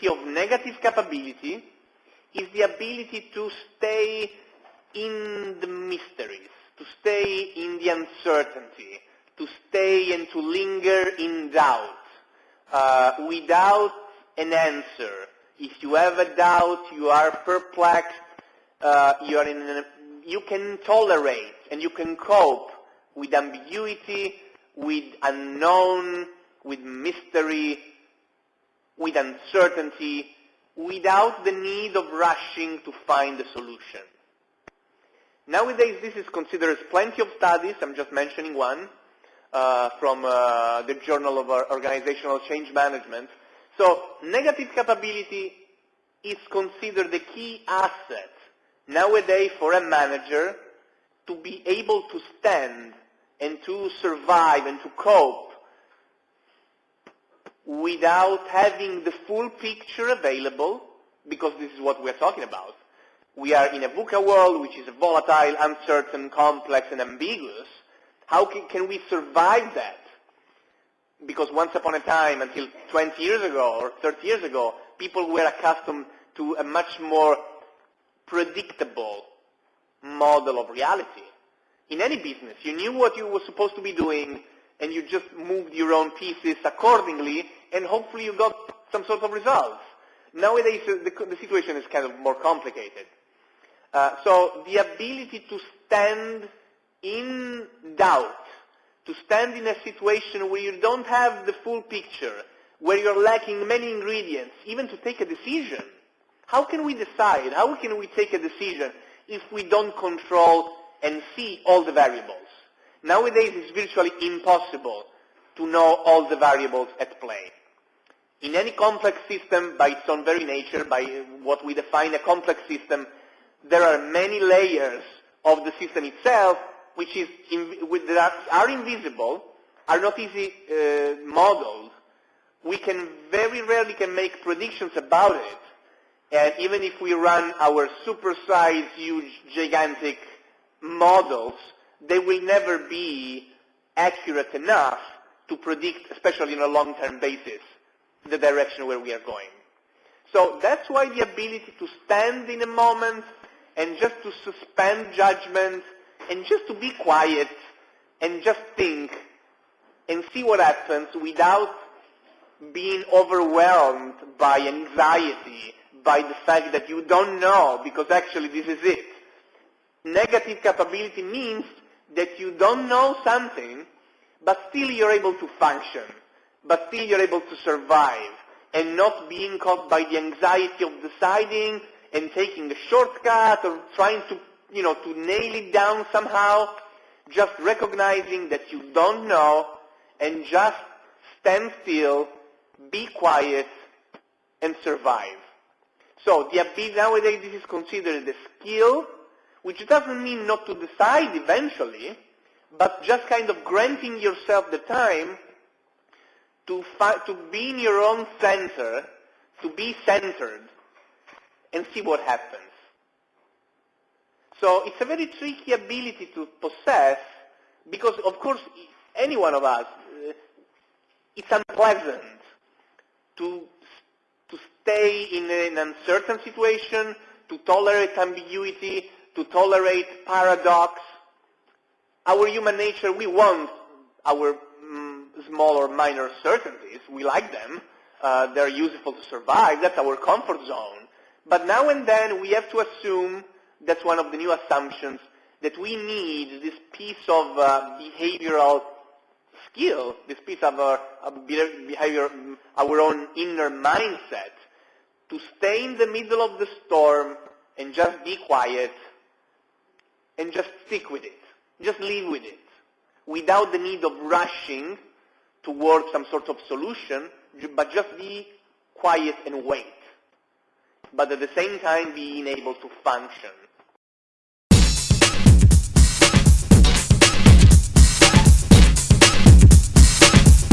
capability is the ability to stay in the mysteries, to stay in the uncertainty, to stay and to linger in doubt, uh, without an answer. If you have a doubt, you are perplexed, uh, you, are you can tolerate and you can cope with ambiguity, with unknown, with mystery, with uncertainty, without the need of rushing to find a solution. Nowadays, this is considered as plenty of studies. I'm just mentioning one uh, from uh, the Journal of Organizational Change Management. So negative capability is considered the key asset nowadays for a manager to be able to stand and to survive and to cope without having the full picture available, because this is what we're talking about. We are in a VUCA world which is volatile, uncertain, complex, and ambiguous. How can, can we survive that? Because once upon a time, until 20 years ago or 30 years ago, people were accustomed to a much more predictable model of reality. In any business, you knew what you were supposed to be doing, and you just moved your own pieces accordingly, and hopefully you got some sort of results. Nowadays, the, the situation is kind of more complicated. Uh, so the ability to stand in doubt, to stand in a situation where you don't have the full picture, where you're lacking many ingredients, even to take a decision. How can we decide? How can we take a decision if we don't control and see all the variables? Nowadays, it's virtually impossible to know all the variables at play. In any complex system, by its own very nature, by what we define a complex system, there are many layers of the system itself which is that are invisible, are not easy uh, modeled. We can very rarely can make predictions about it. And even if we run our supersized, huge, gigantic models, they will never be accurate enough to predict, especially on a long-term basis, the direction where we are going. So that's why the ability to stand in a moment and just to suspend judgment and just to be quiet and just think and see what happens without being overwhelmed by anxiety, by the fact that you don't know, because actually this is it. Negative capability means that you don't know something, but still you're able to function, but still you're able to survive, and not being caught by the anxiety of deciding and taking a shortcut or trying to, you know, to nail it down somehow, just recognizing that you don't know and just stand still, be quiet, and survive. So the ability nowadays this is considered a skill, which doesn't mean not to decide eventually, but just kind of granting yourself the time to, to be in your own center, to be centered, and see what happens. So it's a very tricky ability to possess because, of course, any one of us, uh, it's unpleasant to, to stay in an uncertain situation, to tolerate ambiguity, to tolerate paradox. Our human nature, we want our mm, small or minor certainties. We like them. Uh, they're useful to survive. That's our comfort zone. But now and then we have to assume, that's one of the new assumptions, that we need this piece of uh, behavioral skill, this piece of our behavior, our own inner mindset, to stay in the middle of the storm and just be quiet and just stick with it. Just live with it. Without the need of rushing towards some sort of solution, but just be quiet and wait but at the same time being able to function